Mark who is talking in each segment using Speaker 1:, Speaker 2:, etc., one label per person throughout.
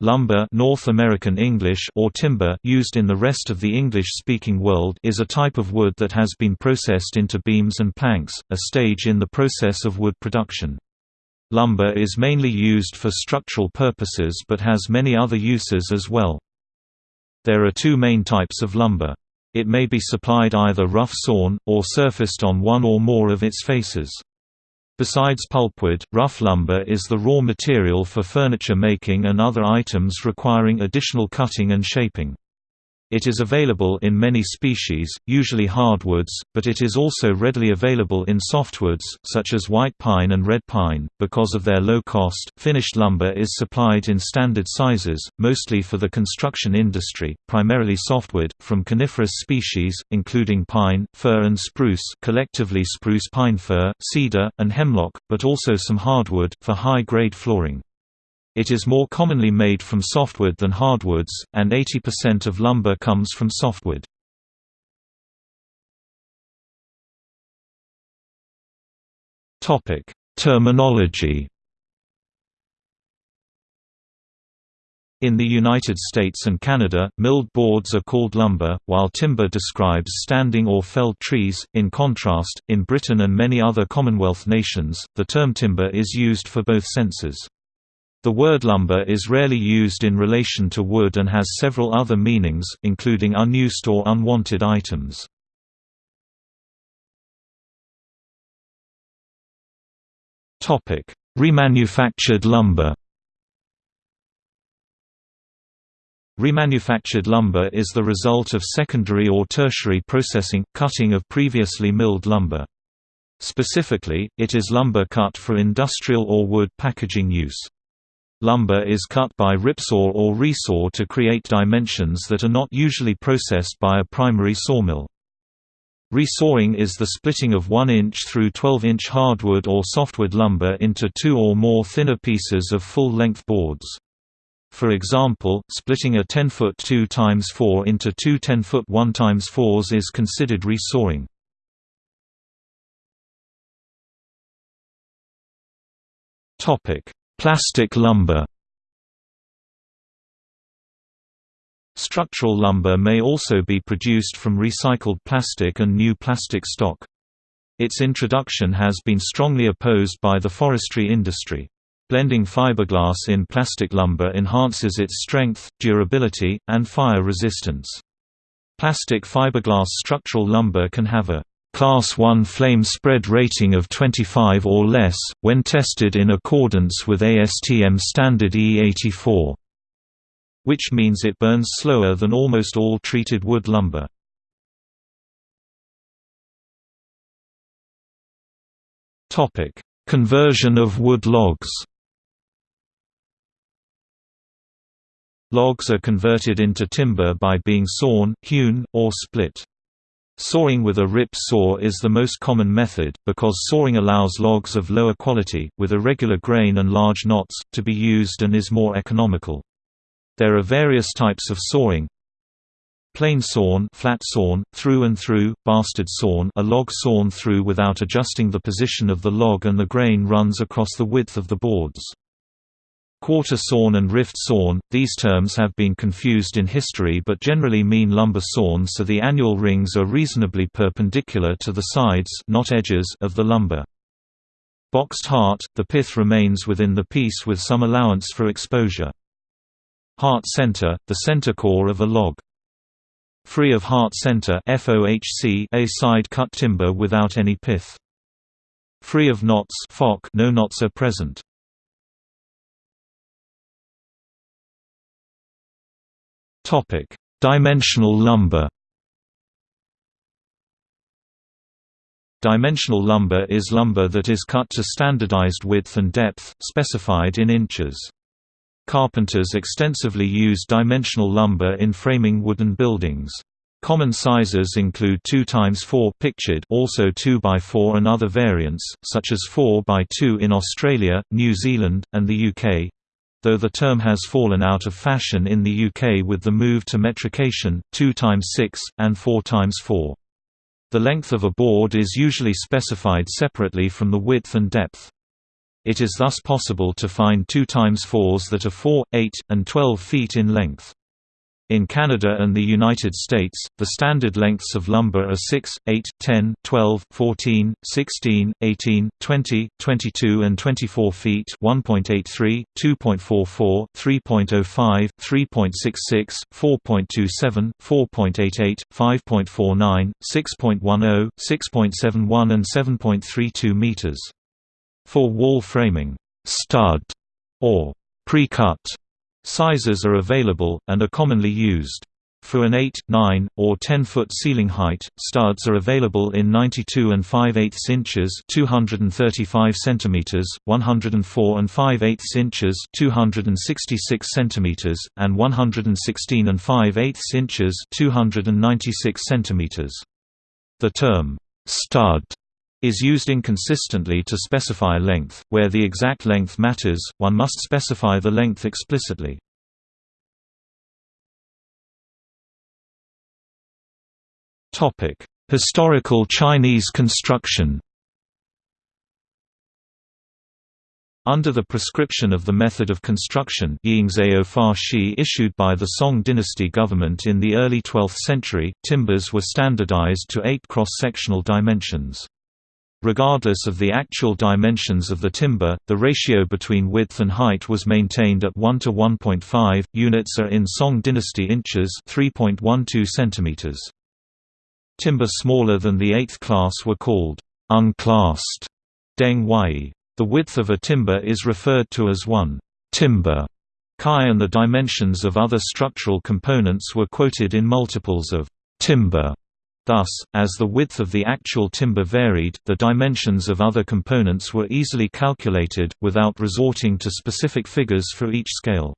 Speaker 1: Lumber North American English or timber used in the rest of the English-speaking world is a type of wood that has been processed into beams and planks, a stage in the process of wood production. Lumber is mainly used for structural purposes but has many other uses as well. There are two main types of lumber. It may be supplied either rough sawn, or surfaced on one or more of its faces. Besides pulpwood, rough lumber is the raw material for furniture making and other items requiring additional cutting and shaping. It is available in many species, usually hardwoods, but it is also readily available in softwoods, such as white pine and red pine. Because of their low cost, finished lumber is supplied in standard sizes, mostly for the construction industry, primarily softwood, from coniferous species, including pine, fir and spruce collectively spruce pine fir, cedar, and hemlock, but also some hardwood, for high-grade flooring. It is more commonly made from softwood than hardwoods, and 80% of lumber comes from softwood. Terminology In the United States and Canada, milled boards are called lumber, while timber describes standing or felled trees. In contrast, in Britain and many other Commonwealth nations, the term timber is used for both senses. The word lumber is rarely used in relation to wood and has several other meanings, including unused or unwanted items. Remanufactured lumber Remanufactured lumber is the result of secondary or tertiary processing, cutting of previously milled lumber. Specifically, it is lumber cut for industrial or wood packaging use. Lumber is cut by ripsaw or resaw to create dimensions that are not usually processed by a primary sawmill. Resawing is the splitting of 1-inch through 12-inch hardwood or softwood lumber into two or more thinner pieces of full-length boards. For example, splitting a 10-foot 2 x 4 into two 10-foot 1 x 4s is considered resawing. Plastic lumber Structural lumber may also be produced from recycled plastic and new plastic stock. Its introduction has been strongly opposed by the forestry industry. Blending fiberglass in plastic lumber enhances its strength, durability, and fire resistance. Plastic fiberglass structural lumber can have a Class 1 flame spread rating of 25 or less, when tested in accordance with ASTM standard E84. Which means it burns slower than almost all treated wood lumber. Conversion of wood logs Logs are converted into timber by being sawn, hewn, or split. Sawing with a rip saw is the most common method, because sawing allows logs of lower quality, with irregular grain and large knots, to be used and is more economical. There are various types of sawing. Plain sawn, flat sawn, through and through, bastard sawn, a log sawn through without adjusting the position of the log and the grain runs across the width of the boards. Quarter sawn and rift sawn, these terms have been confused in history but generally mean lumber sawn so the annual rings are reasonably perpendicular to the sides not edges of the lumber. Boxed heart, the pith remains within the piece with some allowance for exposure. Heart center, the center core of a log. Free of heart center FOHC, a side cut timber without any pith. Free of knots no knots are present. Topic: Dimensional lumber. Dimensional lumber is lumber that is cut to standardized width and depth, specified in inches. Carpenters extensively use dimensional lumber in framing wooden buildings. Common sizes include 2 x 4 pictured also 2 by 4 and other variants, such as 4 by 2 in Australia, New Zealand, and the UK, though the term has fallen out of fashion in the UK with the move to metrication, 2 x 6, and 4 x 4. The length of a board is usually specified separately from the width and depth. It is thus possible to find 2 times 4s that are 4, 8, and 12 feet in length. In Canada and the United States, the standard lengths of lumber are 6, 8, 10, 12, 14, 16, 18, 20, 22 and 24 feet 1.83, 2.44, 3.05, 3.66, 4.27, 4.88, 5.49, 6.10, 6.71 and 7.32 meters. For wall framing, stud or pre-cut Sizes are available, and are commonly used. For an 8, 9, or 10-foot ceiling height, studs are available in 92 and 5 8 inches (235 centimeters), 104 and 5 8 inches (266 centimeters), and 116 and 5 8 inches (296 centimeters). The term stud is used inconsistently to specify length. Where the exact length matters, one must specify the length explicitly. Topic: Historical Chinese construction. Under the prescription of the method of construction issued by the Song dynasty government in the early 12th century, timbers were standardized to eight cross-sectional dimensions. Regardless of the actual dimensions of the timber, the ratio between width and height was maintained at 1 to 1.5. Units are in Song dynasty inches, 3.12 centimeters. Timber smaller than the 8th class were called unclassed deng wai. The width of a timber is referred to as 1 timber kai and the dimensions of other structural components were quoted in multiples of timber. Thus, as the width of the actual timber varied, the dimensions of other components were easily calculated, without resorting to specific figures for each scale.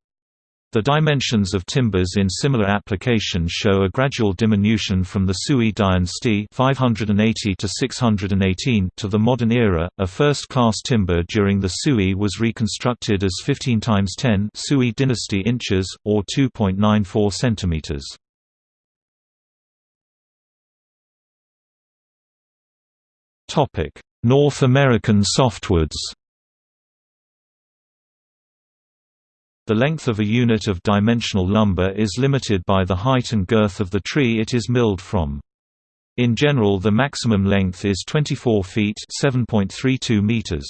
Speaker 1: The dimensions of timbers in similar application show a gradual diminution from the Sui dynasty 580 to 618 to the modern era. A first-class timber during the Sui was reconstructed as 15 times 10 Sui dynasty inches or 2.94 centimeters. North American softwoods The length of a unit of dimensional lumber is limited by the height and girth of the tree it is milled from. In general the maximum length is 24 feet 7.32 meters.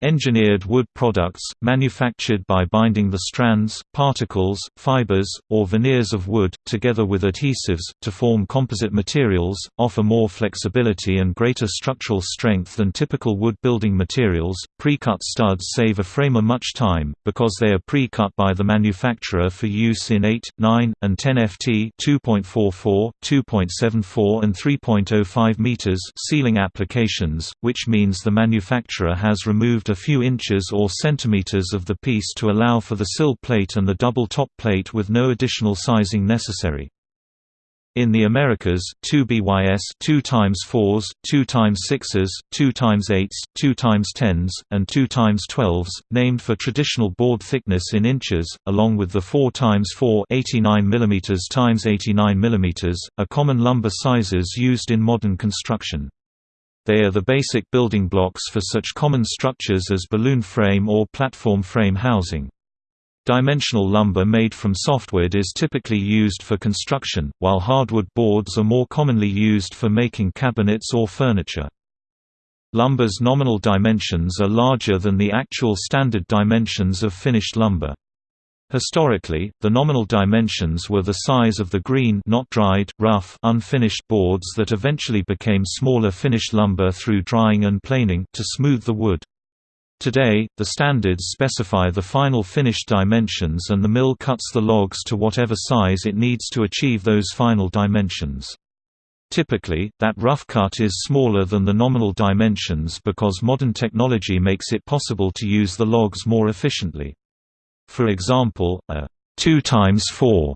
Speaker 1: Engineered wood products, manufactured by binding the strands, particles, fibers, or veneers of wood, together with adhesives, to form composite materials, offer more flexibility and greater structural strength than typical wood building materials. Pre-cut studs save a framer much time, because they are pre-cut by the manufacturer for use in 8, 9, and 10 ft 2.44, 2.74 and 3.05 meters ceiling applications, which means the manufacturer has removed a few inches or centimeters of the piece to allow for the sill plate and the double top plate with no additional sizing necessary. In the Americas, 2 BYS 2 times 4s, 2 times 6s, 2 times 8s, 2 times 10s, and 2 times 12s, named for traditional board thickness in inches, along with the 4 times 4 89 mm times 89 mm, are common lumber sizes used in modern construction. They are the basic building blocks for such common structures as balloon frame or platform frame housing. Dimensional lumber made from softwood is typically used for construction, while hardwood boards are more commonly used for making cabinets or furniture. Lumber's nominal dimensions are larger than the actual standard dimensions of finished lumber. Historically, the nominal dimensions were the size of the green not dried, rough unfinished boards that eventually became smaller finished lumber through drying and planing to smooth the wood. Today, the standards specify the final finished dimensions and the mill cuts the logs to whatever size it needs to achieve those final dimensions. Typically, that rough cut is smaller than the nominal dimensions because modern technology makes it possible to use the logs more efficiently. For example, a 2 times 4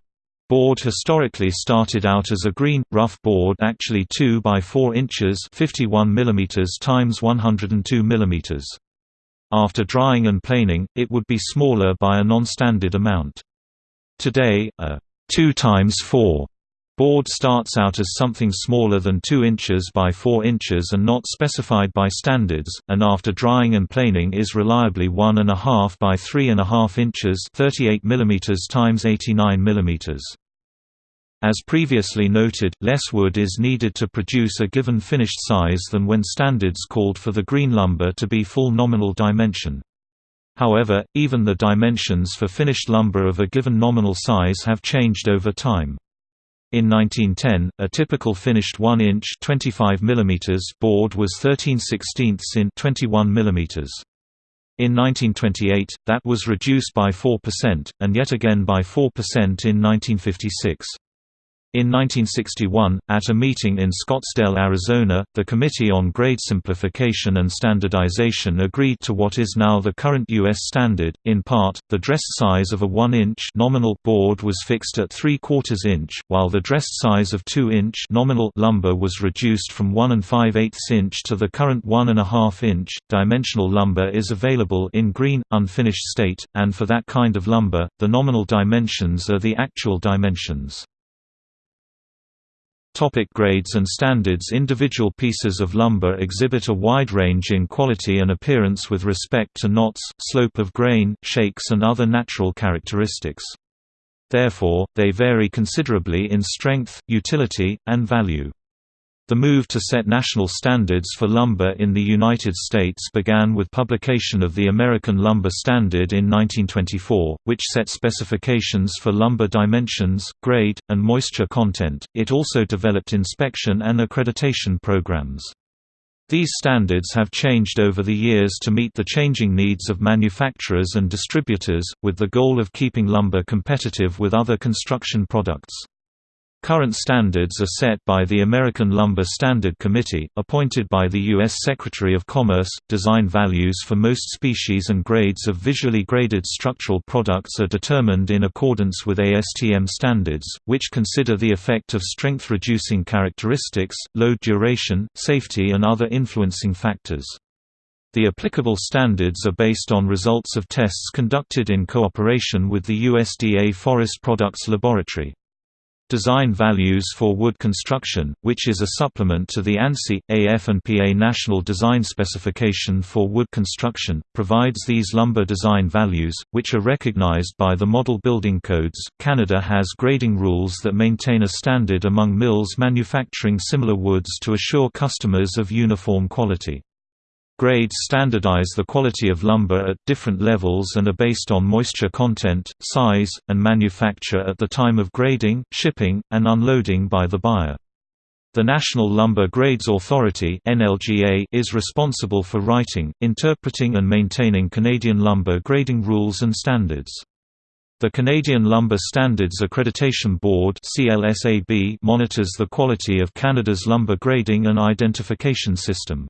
Speaker 1: board historically started out as a green, rough board actually 2 by 4 inches 51 mm times 102 mm. After drying and planing, it would be smaller by a non-standard amount. Today, a 2 times 4 Board starts out as something smaller than 2 inches by 4 inches and not specified by standards, and after drying and planing is reliably 1.5 by 3.5 inches 38 mm x 89 mm. As previously noted, less wood is needed to produce a given finished size than when standards called for the green lumber to be full nominal dimension. However, even the dimensions for finished lumber of a given nominal size have changed over time. In 1910, a typical finished 1-inch (25 mm) board was 13 16 in 21 mm. In 1928, that was reduced by 4%, and yet again by 4% in 1956. In 1961, at a meeting in Scottsdale, Arizona, the Committee on Grade Simplification and Standardization agreed to what is now the current U.S. standard. In part, the dressed size of a 1-inch nominal board was fixed at 3 quarters inch, while the dressed size of 2-inch nominal lumber was reduced from 1 and 5 8 inch to the current 1.5 inch. Dimensional lumber is available in green, unfinished state, and for that kind of lumber, the nominal dimensions are the actual dimensions. Topic grades and standards Individual pieces of lumber exhibit a wide range in quality and appearance with respect to knots, slope of grain, shakes and other natural characteristics. Therefore, they vary considerably in strength, utility, and value. The move to set national standards for lumber in the United States began with publication of the American Lumber Standard in 1924, which set specifications for lumber dimensions, grade, and moisture content. It also developed inspection and accreditation programs. These standards have changed over the years to meet the changing needs of manufacturers and distributors, with the goal of keeping lumber competitive with other construction products. Current standards are set by the American Lumber Standard Committee, appointed by the U.S. Secretary of Commerce. Design values for most species and grades of visually graded structural products are determined in accordance with ASTM standards, which consider the effect of strength reducing characteristics, load duration, safety, and other influencing factors. The applicable standards are based on results of tests conducted in cooperation with the USDA Forest Products Laboratory. Design Values for Wood Construction, which is a supplement to the ANSI, AF&PA National Design Specification for Wood Construction, provides these lumber design values, which are recognized by the Model Building Codes. Canada has grading rules that maintain a standard among mills manufacturing similar woods to assure customers of uniform quality. Grades standardize the quality of lumber at different levels and are based on moisture content, size, and manufacture at the time of grading, shipping, and unloading by the buyer. The National Lumber Grades Authority is responsible for writing, interpreting and maintaining Canadian lumber grading rules and standards. The Canadian Lumber Standards Accreditation Board monitors the quality of Canada's lumber grading and identification system.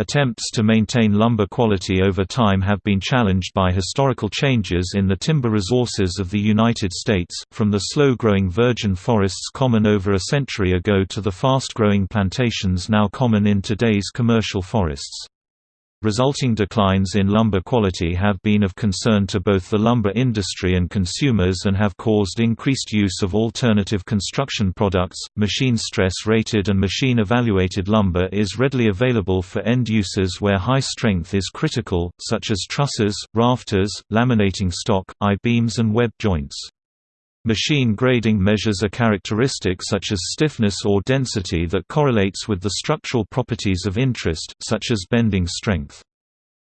Speaker 1: Attempts to maintain lumber quality over time have been challenged by historical changes in the timber resources of the United States, from the slow-growing virgin forests common over a century ago to the fast-growing plantations now common in today's commercial forests. Resulting declines in lumber quality have been of concern to both the lumber industry and consumers and have caused increased use of alternative construction products. Machine stress rated and machine evaluated lumber is readily available for end uses where high strength is critical, such as trusses, rafters, laminating stock, I-beams, and web joints. Machine grading measures a characteristic such as stiffness or density that correlates with the structural properties of interest, such as bending strength.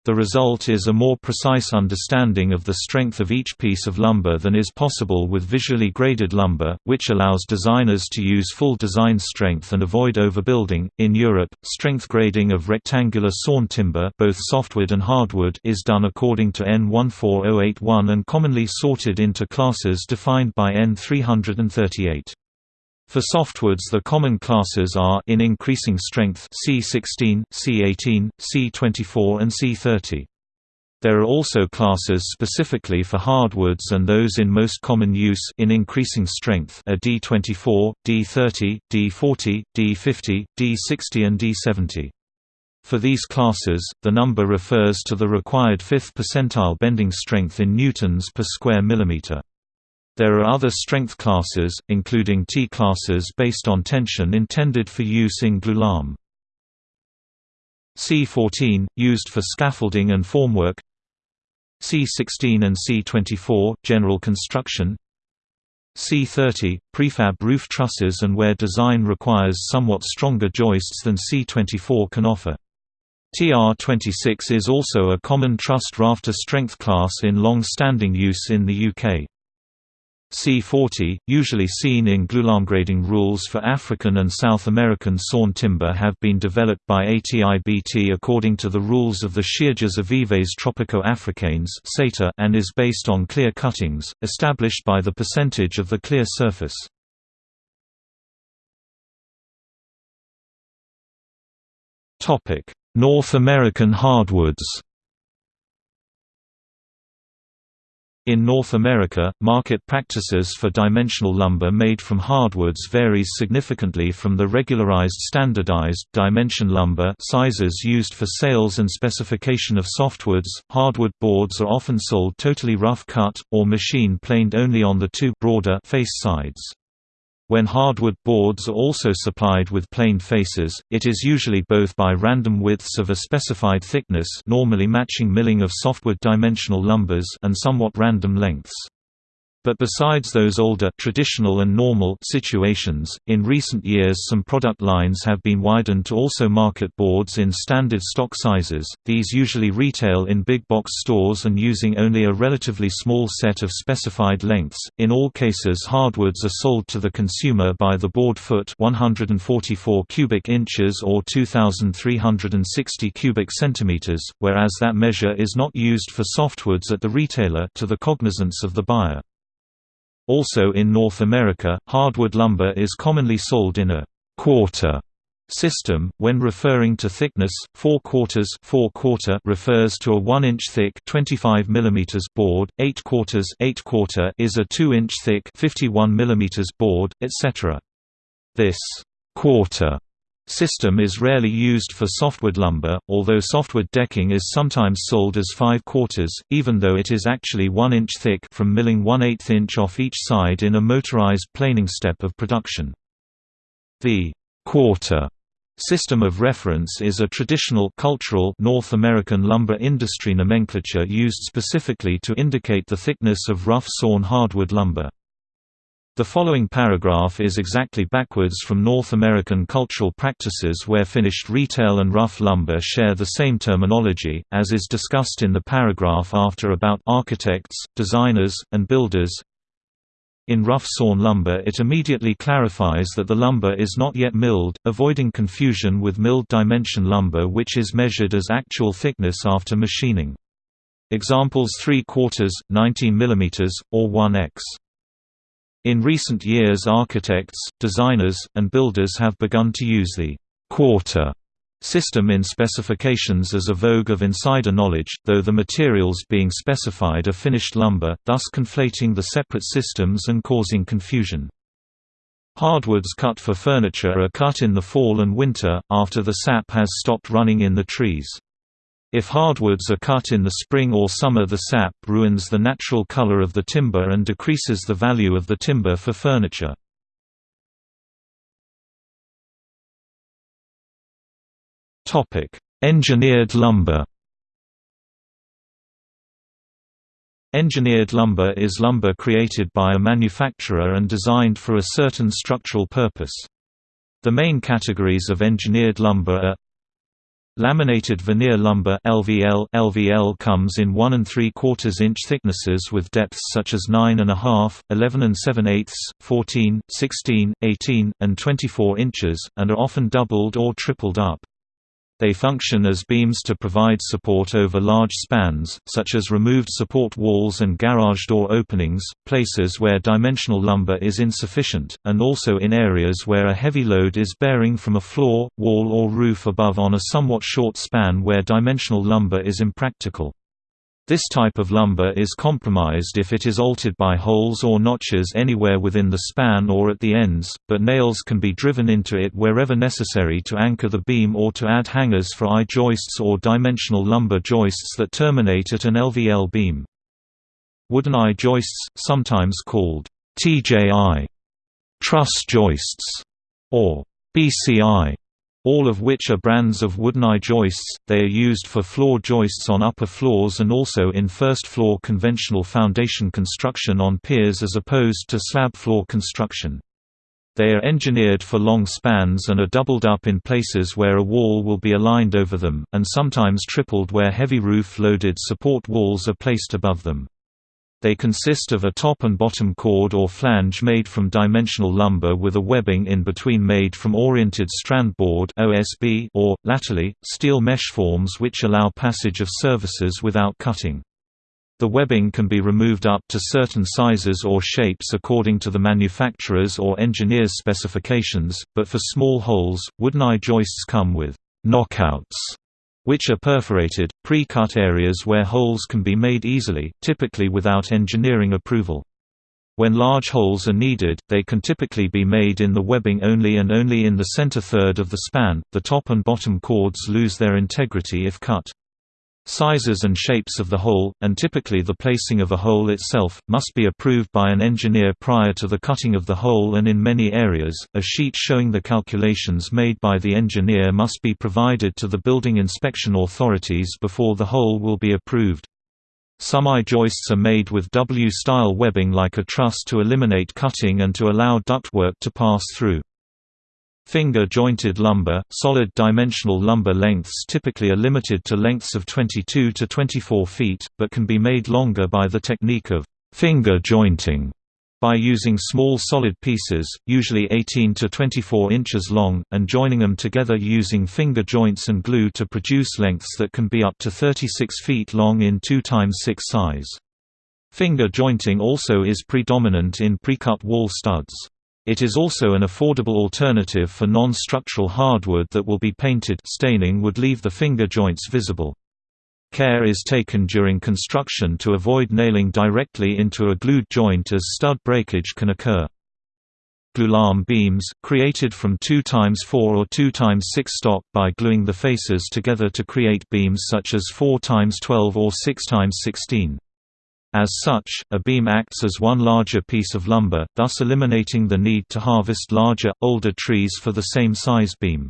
Speaker 1: The result is a more precise understanding of the strength of each piece of lumber than is possible with visually graded lumber, which allows designers to use full design strength and avoid overbuilding. In Europe, strength grading of rectangular sawn timber, both softwood and hardwood, is done according to EN 14081 and commonly sorted into classes defined by EN 338. For softwoods the common classes are in increasing strength C16, C18, C24 and C30. There are also classes specifically for hardwoods and those in most common use in increasing strength are D24, D30, D40, D50, D60 and D70. For these classes, the number refers to the required fifth percentile bending strength in newtons per square millimeter. There are other strength classes, including T classes based on tension intended for use in glulam. C14, used for scaffolding and formwork C16 and C24, general construction C30, prefab roof trusses and where design requires somewhat stronger joists than C24 can offer. TR26 is also a common trussed rafter strength class in long-standing use in the UK. C40, usually seen in grading rules for African and South American sawn timber have been developed by ATIBT according to the rules of the Shearges Avives Tropico-Africaines and is based on clear cuttings, established by the percentage of the clear surface. North American hardwoods In North America, market practices for dimensional lumber made from hardwoods varies significantly from the regularized standardized dimension lumber sizes used for sales and specification of softwoods. Hardwood boards are often sold totally rough cut or machine planed only on the two broader face sides. When hardwood boards are also supplied with plain faces, it is usually both by random widths of a specified thickness normally matching milling of softwood dimensional lumbers and somewhat random lengths. But besides those older traditional and normal situations, in recent years some product lines have been widened to also market boards in standard stock sizes. These usually retail in big box stores and using only a relatively small set of specified lengths. In all cases, hardwoods are sold to the consumer by the board foot, 144 cubic inches or 2360 cubic centimeters, whereas that measure is not used for softwoods at the retailer to the cognizance of the buyer. Also in North America, hardwood lumber is commonly sold in a quarter system. When referring to thickness, 4 quarters 4 quarter refers to a 1 inch thick 25 mm board, 8 quarters 8 quarter is a 2 inch thick 51 mm board, etc. This quarter system is rarely used for softwood lumber, although softwood decking is sometimes sold as 5 quarters, even though it is actually 1 inch thick from milling 1 8 inch off each side in a motorized planing step of production. The quarter System of reference is a traditional cultural North American lumber industry nomenclature used specifically to indicate the thickness of rough sawn hardwood lumber. The following paragraph is exactly backwards from North American cultural practices where finished retail and rough lumber share the same terminology, as is discussed in the paragraph after about architects, designers, and builders. In rough sawn lumber it immediately clarifies that the lumber is not yet milled, avoiding confusion with milled dimension lumber which is measured as actual thickness after machining. Examples 3 quarters, 19 mm, or 1x. In recent years architects, designers, and builders have begun to use the «quarter» system in specifications as a vogue of insider knowledge, though the materials being specified are finished lumber, thus conflating the separate systems and causing confusion. Hardwoods cut for furniture are cut in the fall and winter, after the sap has stopped running in the trees. If hardwoods are cut in the spring or summer the sap ruins the natural color of the timber and decreases the value of the timber for furniture. Engineered lumber Engineered lumber is lumber created by a manufacturer and designed for a certain structural purpose. The main categories of engineered lumber are Laminated veneer lumber LVL LVL comes in 1 and 3 quarters inch thicknesses with depths such as 9 and a half, 11 and 7 eighths, 14, 16, 18, and 24 inches, and are often doubled or tripled up. They function as beams to provide support over large spans, such as removed support walls and garage door openings, places where dimensional lumber is insufficient, and also in areas where a heavy load is bearing from a floor, wall or roof above on a somewhat short span where dimensional lumber is impractical. This type of lumber is compromised if it is altered by holes or notches anywhere within the span or at the ends, but nails can be driven into it wherever necessary to anchor the beam or to add hangers for I-joists or dimensional lumber joists that terminate at an LVL beam. Wooden I-joists, sometimes called TJI, truss joists, or BCI, all of which are brands of wooden joists. They are used for floor joists on upper floors and also in first floor conventional foundation construction on piers as opposed to slab floor construction. They are engineered for long spans and are doubled up in places where a wall will be aligned over them, and sometimes tripled where heavy roof-loaded support walls are placed above them. They consist of a top and bottom chord or flange made from dimensional lumber with a webbing in between made from oriented strand board OSB or, latterly, steel mesh forms which allow passage of services without cutting. The webbing can be removed up to certain sizes or shapes according to the manufacturer's or engineer's specifications, but for small holes, wooden I-joists come with knockouts which are perforated, pre-cut areas where holes can be made easily, typically without engineering approval. When large holes are needed, they can typically be made in the webbing only and only in the center third of the span. The top and bottom chords lose their integrity if cut. Sizes and shapes of the hole, and typically the placing of a hole itself, must be approved by an engineer prior to the cutting of the hole and in many areas, a sheet showing the calculations made by the engineer must be provided to the building inspection authorities before the hole will be approved. Some I-joists are made with W-style webbing like a truss to eliminate cutting and to allow ductwork to pass through. Finger-jointed lumber, solid dimensional lumber lengths typically are limited to lengths of 22 to 24 feet, but can be made longer by the technique of finger jointing by using small solid pieces, usually 18 to 24 inches long, and joining them together using finger joints and glue to produce lengths that can be up to 36 feet long in 2 x 6 size. Finger jointing also is predominant in precut wall studs. It is also an affordable alternative for non-structural hardwood that will be painted staining would leave the finger joints visible. Care is taken during construction to avoid nailing directly into a glued joint as stud breakage can occur. Glulam beams, created from 2x4 or 2x6 stock by gluing the faces together to create beams such as 4x12 or 6x16. As such, a beam acts as one larger piece of lumber, thus eliminating the need to harvest larger, older trees for the same size beam.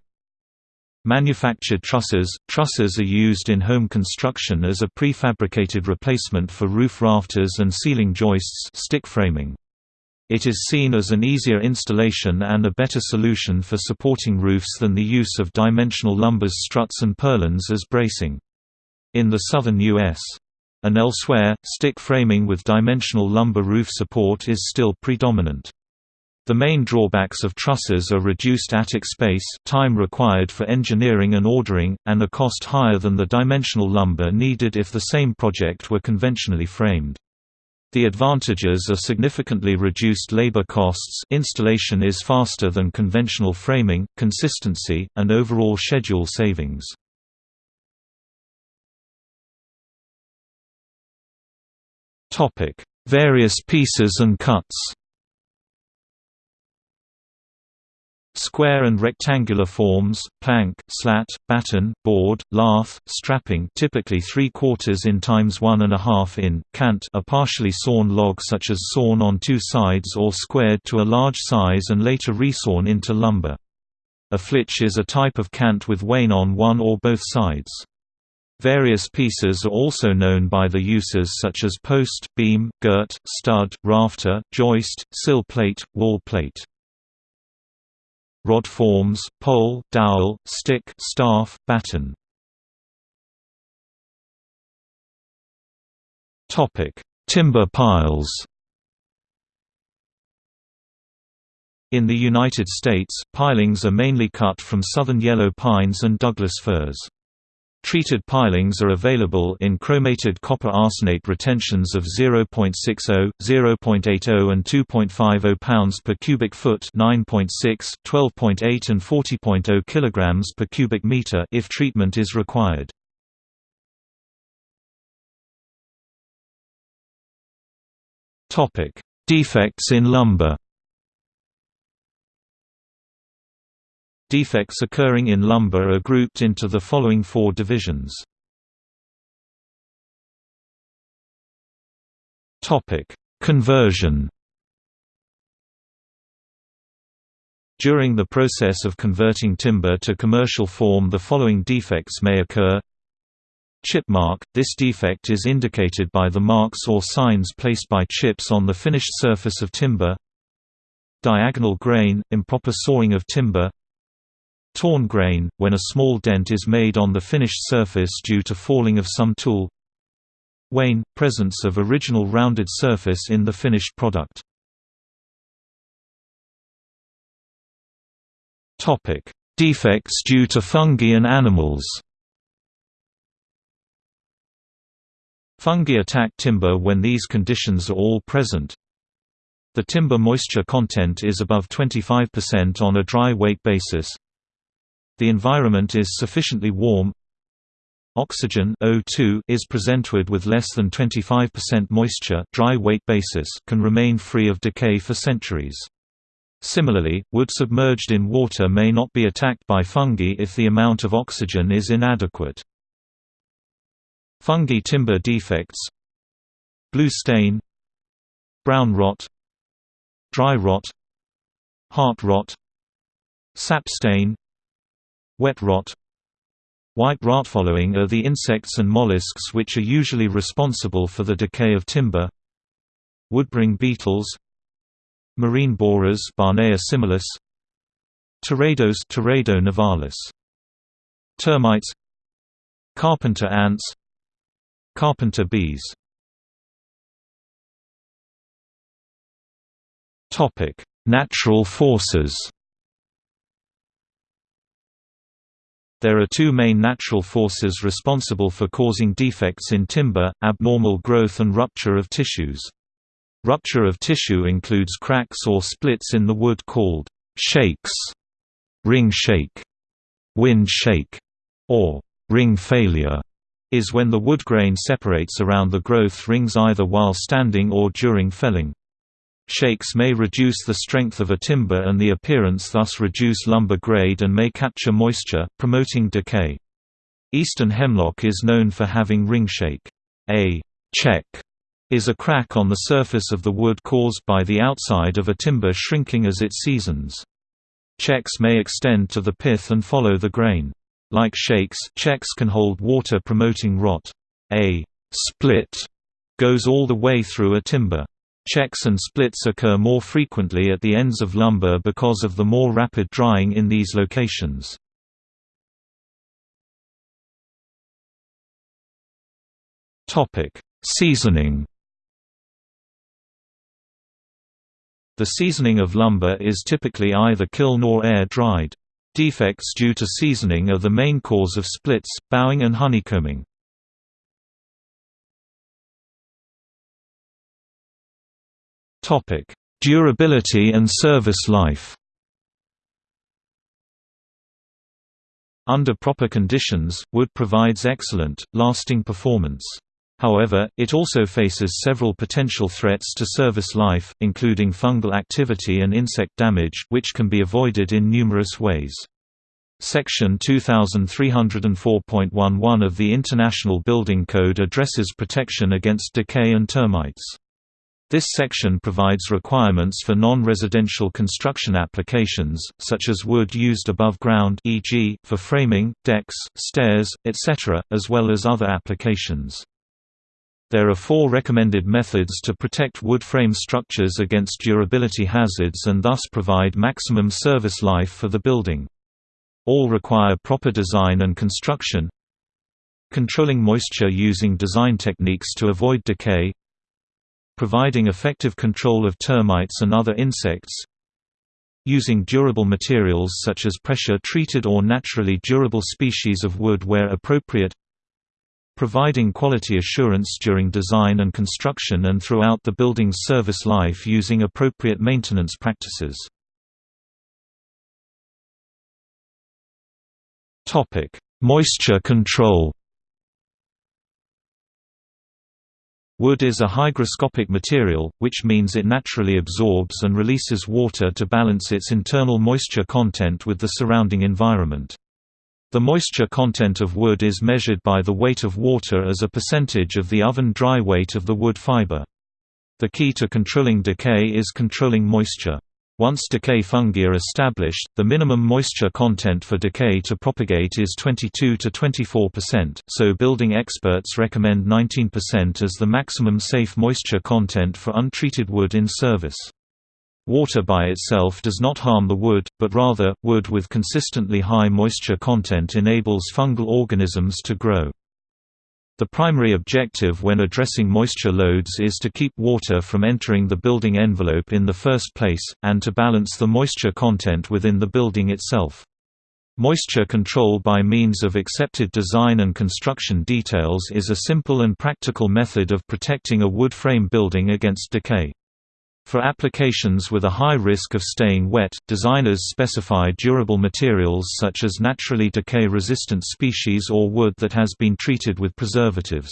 Speaker 1: Manufactured trusses – Trusses are used in home construction as a prefabricated replacement for roof rafters and ceiling joists stick framing. It is seen as an easier installation and a better solution for supporting roofs than the use of dimensional lumber's struts and purlins as bracing. In the southern U.S and elsewhere, stick framing with dimensional lumber roof support is still predominant. The main drawbacks of trusses are reduced attic space time required for engineering and ordering, and a cost higher than the dimensional lumber needed if the same project were conventionally framed. The advantages are significantly reduced labor costs installation is faster than conventional framing, consistency, and overall schedule savings. Topic: Various pieces and cuts. Square and rectangular forms, plank, slat, batten, board, lath, strapping typically 3 quarters in times 1 and a half in, cant a partially sawn log such as sawn on two sides or squared to a large size and later resawn into lumber. A flitch is a type of cant with wane on one or both sides. Various pieces are also known by the uses such as post, beam, girt, stud, rafter, joist, sill plate, wall plate. Rod forms, pole, dowel, stick, staff, batten. Timber piles In the United States, pilings are mainly cut from southern yellow pines and Douglas firs. Treated pilings are available in chromated copper arsenate retentions of 0.60, 0.80 and 2.50 pounds per cubic foot 9.6, 12.8 and 40.0 kilograms per cubic meter if treatment is required. Topic: Defects in lumber Defects occurring in lumber are grouped into the following four divisions. Conversion. During the process of converting timber to commercial form the following defects may occur. Chip mark – This defect is indicated by the marks or signs placed by chips on the finished surface of timber. Diagonal grain – Improper sawing of timber Torn grain – When a small dent is made on the finished surface due to falling of some tool Wane – Presence of original rounded surface in the finished product Defects due to fungi and animals. Fungi attack timber when these conditions are all present. The timber moisture content is above 25% on a dry weight basis. The environment is sufficiently warm. Oxygen O2 is presented with less than 25% moisture dry weight basis can remain free of decay for centuries. Similarly, wood submerged in water may not be attacked by fungi if the amount of oxygen is inadequate. Fungi timber defects Blue stain Brown rot Dry rot Heart rot Sap stain Wet rot. White rot following are the insects and mollusks which are usually responsible for the decay of timber. Woodboring beetles. Marine borers Barnea similis. Teredos Teredo navalis Termites. Carpenter ants. Carpenter bees. Natural forces There are two main natural forces responsible for causing defects in timber, abnormal growth and rupture of tissues. Rupture of tissue includes cracks or splits in the wood called shakes, ring shake, wind shake, or ring failure is when the wood grain separates around the growth rings either while standing or during felling. Shakes may reduce the strength of a timber and the appearance thus reduce lumber grade and may capture moisture, promoting decay. Eastern hemlock is known for having ring shake. A check is a crack on the surface of the wood caused by the outside of a timber shrinking as it seasons. Checks may extend to the pith and follow the grain. Like shakes, checks can hold water promoting rot. A split goes all the way through a timber. Checks and splits occur more frequently at the ends of lumber because of the more rapid drying in these locations. Seasoning The seasoning of lumber is typically either kiln or air-dried. Defects due to seasoning are the main cause of splits, bowing and honeycombing. Durability and service life Under proper conditions, wood provides excellent, lasting performance. However, it also faces several potential threats to service life, including fungal activity and insect damage, which can be avoided in numerous ways. Section 2304.11 of the International Building Code addresses protection against decay and termites. This section provides requirements for non-residential construction applications, such as wood used above ground e.g., for framing, decks, stairs, etc., as well as other applications. There are four recommended methods to protect wood frame structures against durability hazards and thus provide maximum service life for the building. All require proper design and construction Controlling moisture using design techniques to avoid decay Providing effective control of termites and other insects. Using durable materials such as pressure-treated or naturally durable species of wood where appropriate. Providing quality assurance during design and construction and throughout the building's service life using appropriate maintenance practices. Moisture control Wood is a hygroscopic material, which means it naturally absorbs and releases water to balance its internal moisture content with the surrounding environment. The moisture content of wood is measured by the weight of water as a percentage of the oven dry weight of the wood fiber. The key to controlling decay is controlling moisture. Once decay fungi are established, the minimum moisture content for decay to propagate is 22 to 24%, so building experts recommend 19% as the maximum safe moisture content for untreated wood in service. Water by itself does not harm the wood, but rather, wood with consistently high moisture content enables fungal organisms to grow. The primary objective when addressing moisture loads is to keep water from entering the building envelope in the first place, and to balance the moisture content within the building itself. Moisture control by means of accepted design and construction details is a simple and practical method of protecting a wood frame building against decay. For applications with a high risk of staying wet, designers specify durable materials such as naturally decay-resistant species or wood that has been treated with preservatives.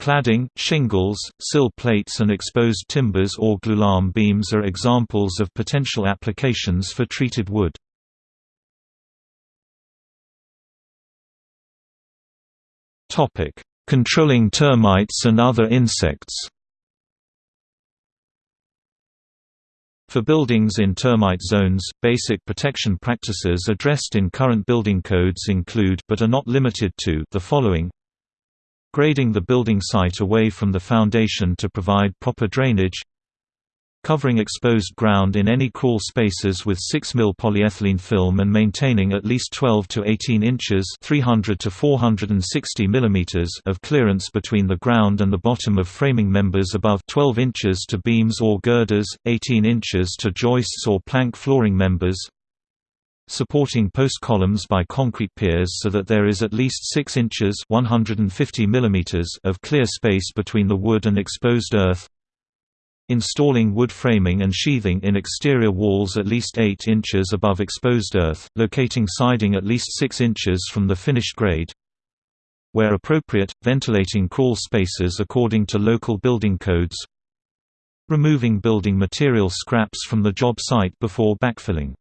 Speaker 1: Cladding, shingles, sill plates and exposed timbers or glulam beams are examples of potential applications for treated wood. Controlling termites and other insects For buildings in termite zones, basic protection practices addressed in current building codes include but are not limited to the following. Grading the building site away from the foundation to provide proper drainage covering exposed ground in any crawl spaces with 6 mil polyethylene film and maintaining at least 12 to 18 inches 300 to 460 mm of clearance between the ground and the bottom of framing members above 12 inches to beams or girders, 18 inches to joists or plank flooring members supporting post columns by concrete piers so that there is at least 6 inches 150 mm of clear space between the wood and exposed earth Installing wood framing and sheathing in exterior walls at least 8 inches above exposed earth, locating siding at least 6 inches from the finished grade. Where appropriate, ventilating crawl spaces according to local building codes. Removing building material scraps from the job site before backfilling.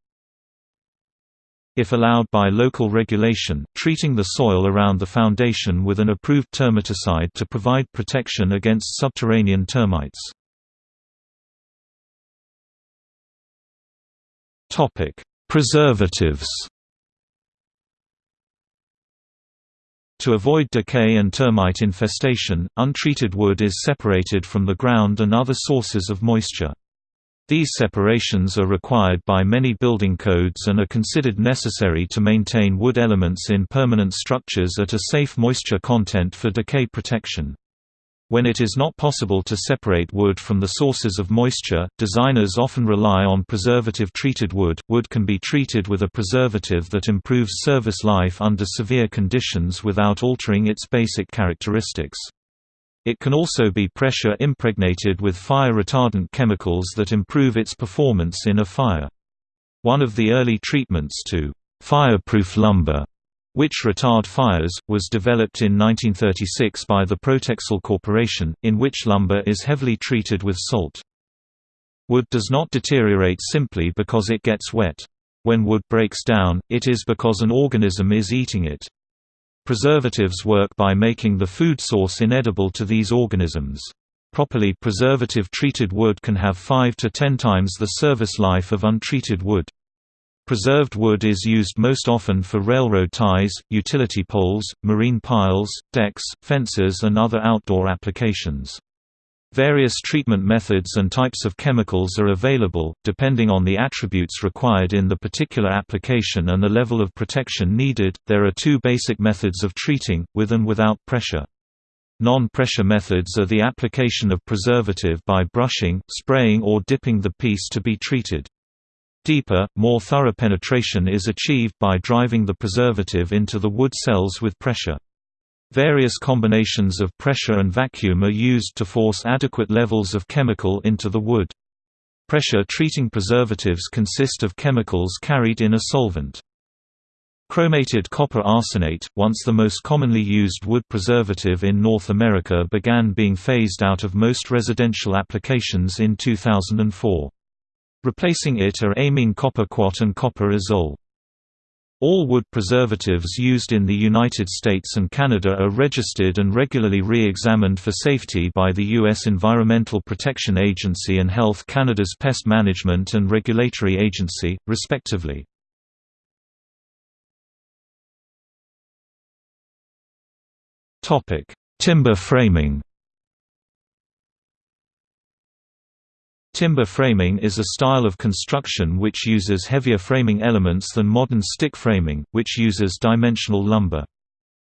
Speaker 1: If allowed by local regulation, treating the soil around the foundation with an approved termiticide to provide protection against subterranean termites. Topic: Preservatives. To avoid decay and termite infestation, untreated wood is separated from the ground and other sources of moisture. These separations are required by many building codes and are considered necessary to maintain wood elements in permanent structures at a safe moisture content for decay protection. When it is not possible to separate wood from the sources of moisture, designers often rely on preservative-treated wood. Wood can be treated with a preservative that improves service life under severe conditions without altering its basic characteristics. It can also be pressure impregnated with fire retardant chemicals that improve its performance in a fire. One of the early treatments to fireproof lumber which retard fires, was developed in 1936 by the Protexol Corporation, in which lumber is heavily treated with salt. Wood does not deteriorate simply because it gets wet. When wood breaks down, it is because an organism is eating it. Preservatives work by making the food source inedible to these organisms. Properly preservative-treated wood can have 5 to 10 times the service life of untreated wood. Preserved wood is used most often for railroad ties, utility poles, marine piles, decks, fences and other outdoor applications. Various treatment methods and types of chemicals are available, depending on the attributes required in the particular application and the level of protection needed. There are two basic methods of treating, with and without pressure. Non-pressure methods are the application of preservative by brushing, spraying or dipping the piece to be treated. Deeper, more thorough penetration is achieved by driving the preservative into the wood cells with pressure. Various combinations of pressure and vacuum are used to force adequate levels of chemical into the wood. Pressure treating preservatives consist of chemicals carried in a solvent. Chromated copper arsenate, once the most commonly used wood preservative in North America began being phased out of most residential applications in 2004. Replacing it are amine copper quat and copper azole. All wood preservatives used in the United States and Canada are registered and regularly re-examined for safety by the U.S. Environmental Protection Agency and Health Canada's Pest Management and Regulatory Agency, respectively. Timber framing Timber framing is a style of construction which uses heavier framing elements than modern stick framing, which uses dimensional lumber.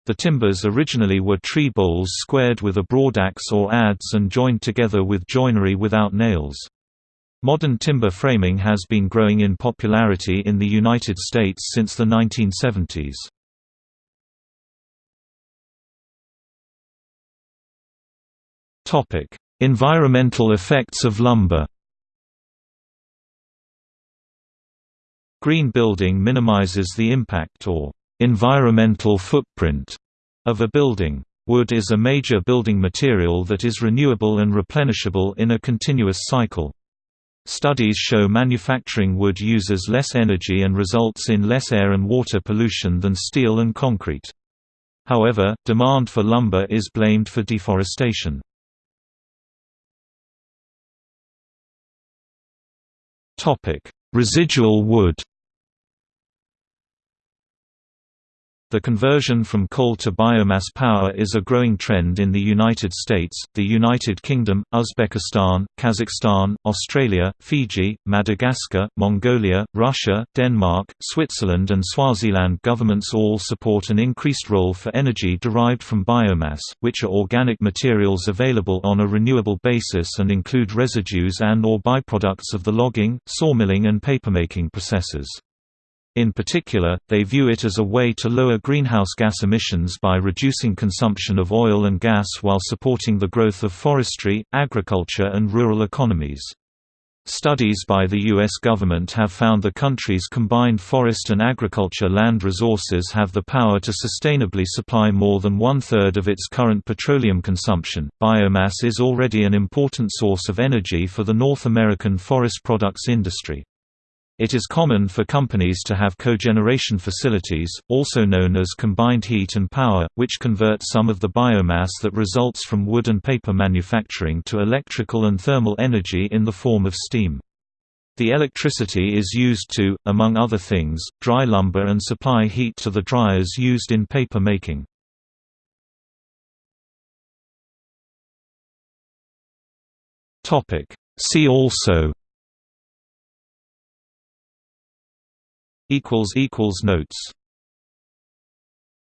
Speaker 1: The timbers originally were tree boles squared with a broadaxe or adze and joined together with joinery without nails. Modern timber framing has been growing in popularity in the United States since the 1970s. Environmental effects of lumber Green building minimizes the impact or environmental footprint of a building. Wood is a major building material that is renewable and replenishable in a continuous cycle. Studies show manufacturing wood uses less energy and results in less air and water pollution than steel and concrete. However, demand for lumber is blamed for deforestation. Topic: Residual wood. The conversion from coal to biomass power is a growing trend in the United States, the United Kingdom, Uzbekistan, Kazakhstan, Australia, Fiji, Madagascar, Mongolia, Russia, Denmark, Switzerland and Swaziland governments all support an increased role for energy derived from biomass, which are organic materials available on a renewable basis and include residues and or byproducts of the logging, sawmilling and papermaking processes. In particular, they view it as a way to lower greenhouse gas emissions by reducing consumption of oil and gas while supporting the growth of forestry, agriculture and rural economies. Studies by the U.S. government have found the country's combined forest and agriculture land resources have the power to sustainably supply more than one third of its current petroleum consumption. Biomass is already an important source of energy for the North American forest products industry. It is common for companies to have cogeneration facilities, also known as combined heat and power, which convert some of the biomass that results from wood and paper manufacturing to electrical and thermal energy in the form of steam. The electricity is used to, among other things, dry lumber and supply heat to the dryers used in paper making. See also
Speaker 2: equals equals notes